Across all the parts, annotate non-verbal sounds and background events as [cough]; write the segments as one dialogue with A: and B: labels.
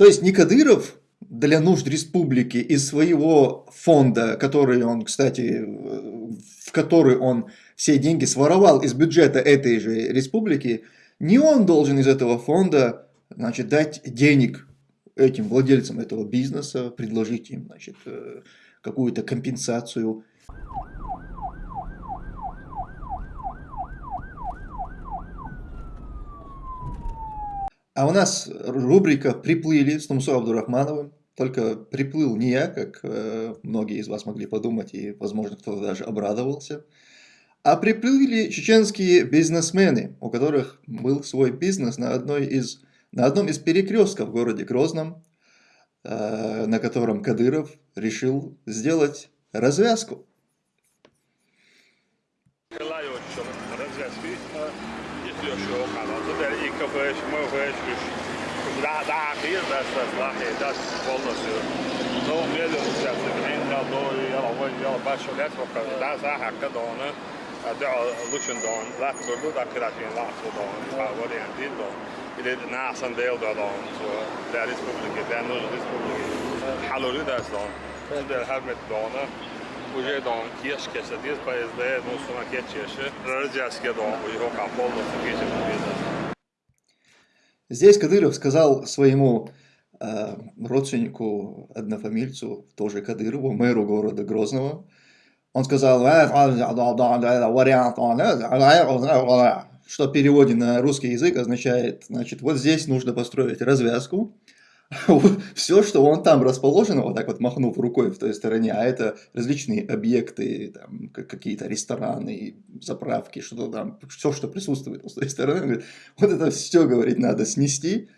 A: То есть не Кадыров для нужд республики из своего фонда, который он, кстати, в который он все деньги своровал из бюджета этой же республики, не он должен из этого фонда значит, дать денег этим владельцам этого бизнеса, предложить им значит, э, какую-то компенсацию. А у нас рубрика «Приплыли» с Нумсо Абдурахмановым. Только приплыл не я, как э, многие из вас могли подумать, и, возможно, кто-то даже обрадовался. А приплыли чеченские бизнесмены, у которых был свой бизнес на, одной из, на одном из перекрестков в городе Грозном, э, на котором Кадыров решил сделать развязку.
B: Lajoncson mozgászni, nyitős okállapot, de így kapja és maga és is. Rá, rá, kérdezt, ez láhétás, valószínű. No, mielőtt szeretnék minden a dolgi, jel a vagy, jel a belső letrokkal, de az áhák kedolna, de a lucsondon látszódó, de akkor hát én látszódon,ával ilyen dindon. Ide nászan déldadon, de a diszpublikét, de a nős diszpublikét. Halló, üdvözlöm! Tudod, elhelmet dolna, уже дон кеш кеш дис ПСД ну сона кечеше рождяске дон у его каполо кече
A: Здесь Кадыров сказал своему э, родственнику, однофамильцу, тоже Кадырову, мэру города Грозного, он сказал, что в переводе на русский язык означает, значит, вот здесь нужно построить развязку, [laughs] все, что он там расположено, вот так вот махнув рукой в той стороне, а это различные объекты, какие-то рестораны, заправки, что там, все, что присутствует с той стороны, вот это все, говорит, надо снести,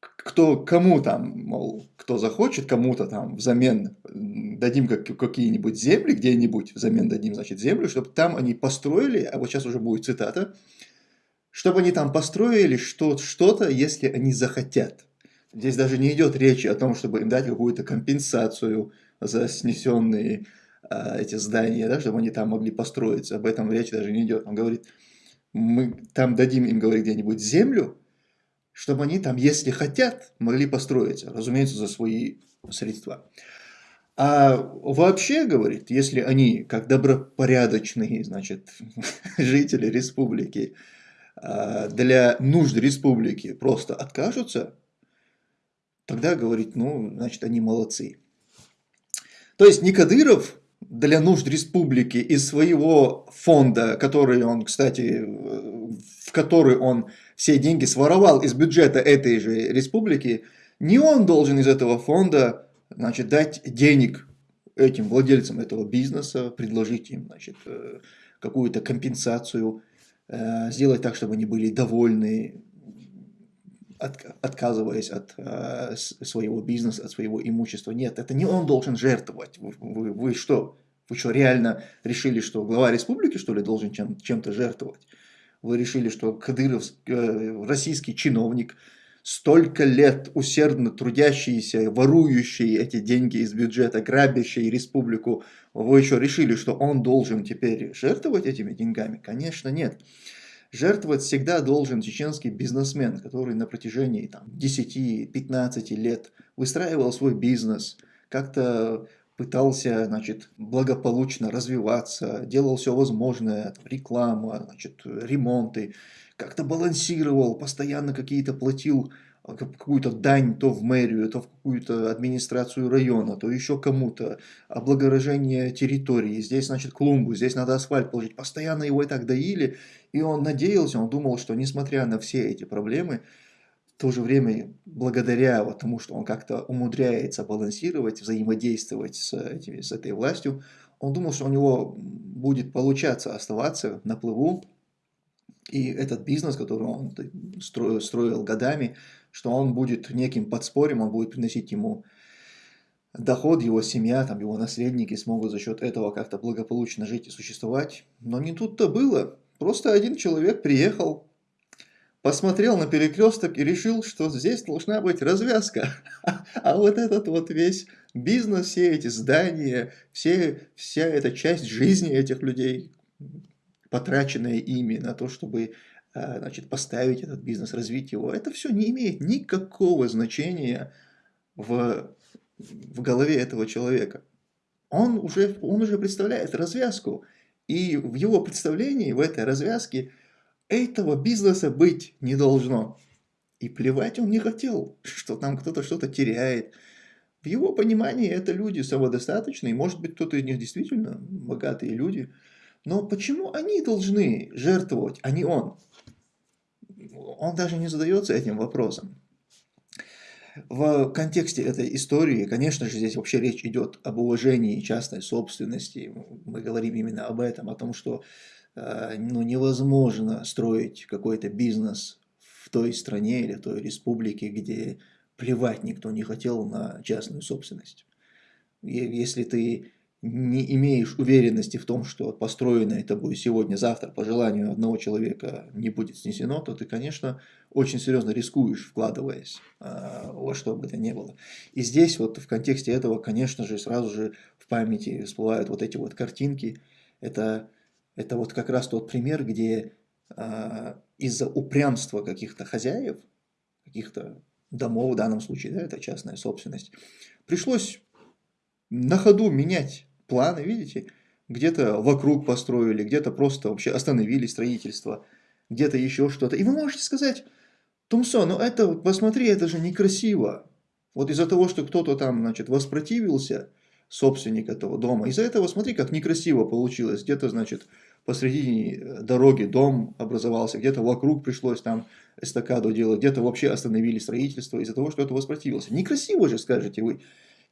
A: кто, кому там, мол, кто захочет, кому-то там взамен дадим как, какие-нибудь земли, где-нибудь взамен дадим, значит, землю, чтобы там они построили, а вот сейчас уже будет цитата, чтобы они там построили что-то, если они захотят. Здесь даже не идет речи о том, чтобы им дать какую-то компенсацию за снесенные а, эти здания, да, чтобы они там могли построиться. Об этом речь даже не идет. Он говорит, мы там дадим им, говорит, где-нибудь землю, чтобы они там, если хотят, могли построиться, разумеется, за свои средства. А вообще, говорит, если они, как добропорядочные, значит, [laughs] жители республики, а, для нужд республики просто откажутся, тогда, говорит, ну, значит, они молодцы. То есть не для нужд республики из своего фонда, который он, кстати, в который он все деньги своровал из бюджета этой же республики, не он должен из этого фонда значит, дать денег этим владельцам этого бизнеса, предложить им значит, э, какую-то компенсацию, э, сделать так, чтобы они были довольны, отказываясь от э, своего бизнеса, от своего имущества. Нет, это не он должен жертвовать. Вы, вы, вы что? Вы что, реально решили, что глава республики, что ли, должен чем, чем-то жертвовать? Вы решили, что Кадыров, э, российский чиновник, столько лет усердно трудящийся, ворующий эти деньги из бюджета, грабящий республику, вы еще решили, что он должен теперь жертвовать этими деньгами? Конечно, нет. Жертвовать всегда должен чеченский бизнесмен, который на протяжении 10-15 лет выстраивал свой бизнес, как-то пытался, значит, благополучно развиваться, делал все возможное, реклама, значит, ремонты, как-то балансировал, постоянно какие-то платил какую-то дань то в мэрию, то в какую-то администрацию района, то еще кому-то, облагорожение территории, здесь, значит, клумбу, здесь надо асфальт положить, постоянно его и так доили, и он надеялся, он думал, что несмотря на все эти проблемы, в то же время, благодаря вот тому, что он как-то умудряется балансировать, взаимодействовать с, этими, с этой властью, он думал, что у него будет получаться оставаться на плыву, и этот бизнес, который он строил, строил годами, что он будет неким подспорьем, он будет приносить ему доход, его семья, там, его наследники смогут за счет этого как-то благополучно жить и существовать. Но не тут-то было. Просто один человек приехал, посмотрел на перекресток и решил, что здесь должна быть развязка. [laughs] А вот этот вот весь бизнес, все эти здания, все, вся эта часть жизни этих людей, потраченная ими на то, чтобы значит, поставить этот бизнес, развить его. Это все не имеет никакого значения в, в голове этого человека. Он уже, он уже представляет развязку. И в его представлении, в этой развязке, этого бизнеса быть не должно. И плевать он не хотел, что там кто-то что-то теряет. В его понимании это люди самодостаточные, может быть кто-то из них действительно богатые люди. Но почему они должны жертвовать, а не он? Он даже не задается этим вопросом. В контексте этой истории, конечно же, здесь вообще речь идет об уважении частной собственности. Мы говорим именно об этом, о том, что э, ну, невозможно строить какой-то бизнес в той стране или той республике, где плевать никто не хотел на частную собственность. Если ты не имеешь уверенности в том, что построенное тобой сегодня-завтра по желанию одного человека не будет снесено, то ты, конечно, очень серьезно рискуешь, вкладываясь э, во что бы то ни было. И здесь вот в контексте этого, конечно же, сразу же в памяти всплывают вот эти вот картинки. Это, это вот как раз тот пример, где э, из-за упрямства каких-то хозяев, каких-то домов в данном случае, да, это частная собственность, пришлось на ходу менять планы, видите? Где-то вокруг построили, где-то просто вообще остановили строительство, где-то еще что-то. И вы можете сказать, Тумсо, ну это, посмотри, это же некрасиво. Вот из-за того, что кто-то там, значит, воспротивился, собственник этого дома, из-за этого, смотри, как некрасиво получилось. Где-то, значит, посреди э, дороги дом образовался, где-то вокруг пришлось там эстакаду делать, где-то вообще остановили строительство из-за того, что это воспротивился. Некрасиво же, скажете вы.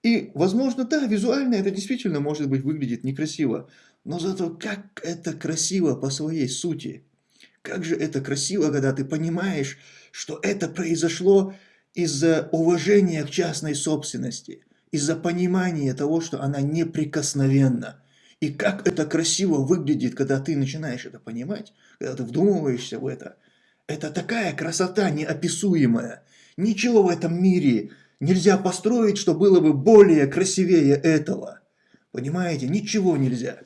A: И, возможно, да, визуально это действительно, может быть, выглядит некрасиво, но зато как это красиво по своей сути. Как же это красиво, когда ты понимаешь, что это произошло из-за уважения к частной собственности, из-за понимания того, что она неприкосновенна. И как это красиво выглядит, когда ты начинаешь это понимать, когда ты вдумываешься в это. Это такая красота неописуемая. Ничего в этом мире нельзя построить, что было бы более красивее этого. Понимаете, ничего нельзя.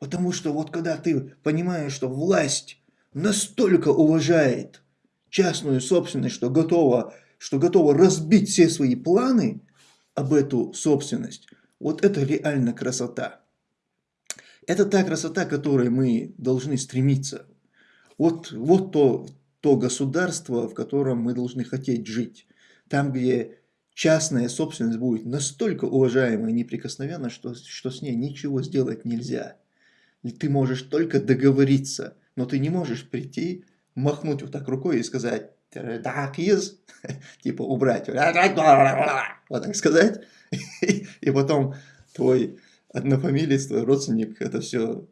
A: Потому что вот когда ты понимаешь, что власть настолько уважает частную собственность, что готова, что готова разбить все свои планы об эту собственность, вот это реально красота. Это та красота, к которой мы должны стремиться. Вот, вот то, то государство, в котором мы должны хотеть жить. Там, где частная собственность будет настолько уважаема и неприкосновенна, что, что с ней ничего сделать нельзя. Ты можешь только договориться, но ты не можешь прийти, махнуть вот так рукой и сказать «так из», [laughs] типа убрать, вот так сказать, [laughs] и потом твой однофамилец, твой родственник это все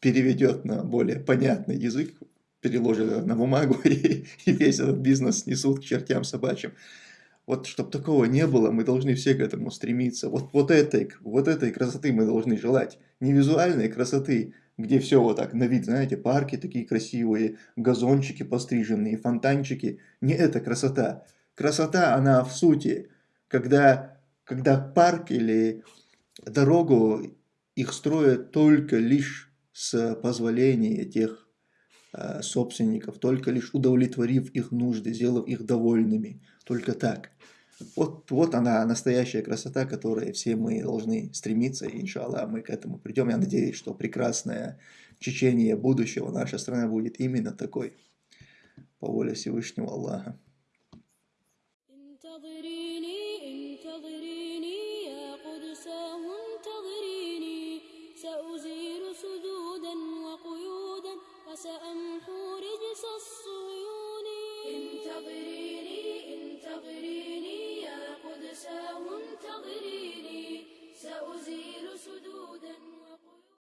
A: переведет на более понятный язык, переложит на бумагу, [laughs] и, весь этот бизнес несут к чертям собачьим. Вот, чтобы такого не было, мы должны все к этому стремиться. Вот, вот, этой, вот этой красоты мы должны желать. Не визуальной красоты, где все вот так на вид, знаете, парки такие красивые, газончики постриженные, фонтанчики. Не эта красота. Красота, она в сути, когда, когда парк или дорогу их строят только лишь с позволения тех э, собственников, только лишь удовлетворив их нужды, сделав их довольными. Только так. Вот, вот она, настоящая красота, к которой все мы должны стремиться, и, иншаллах, мы к этому придем. Я надеюсь, что прекрасное течение будущего наша страна будет именно такой, по воле Всевышнего Аллаха.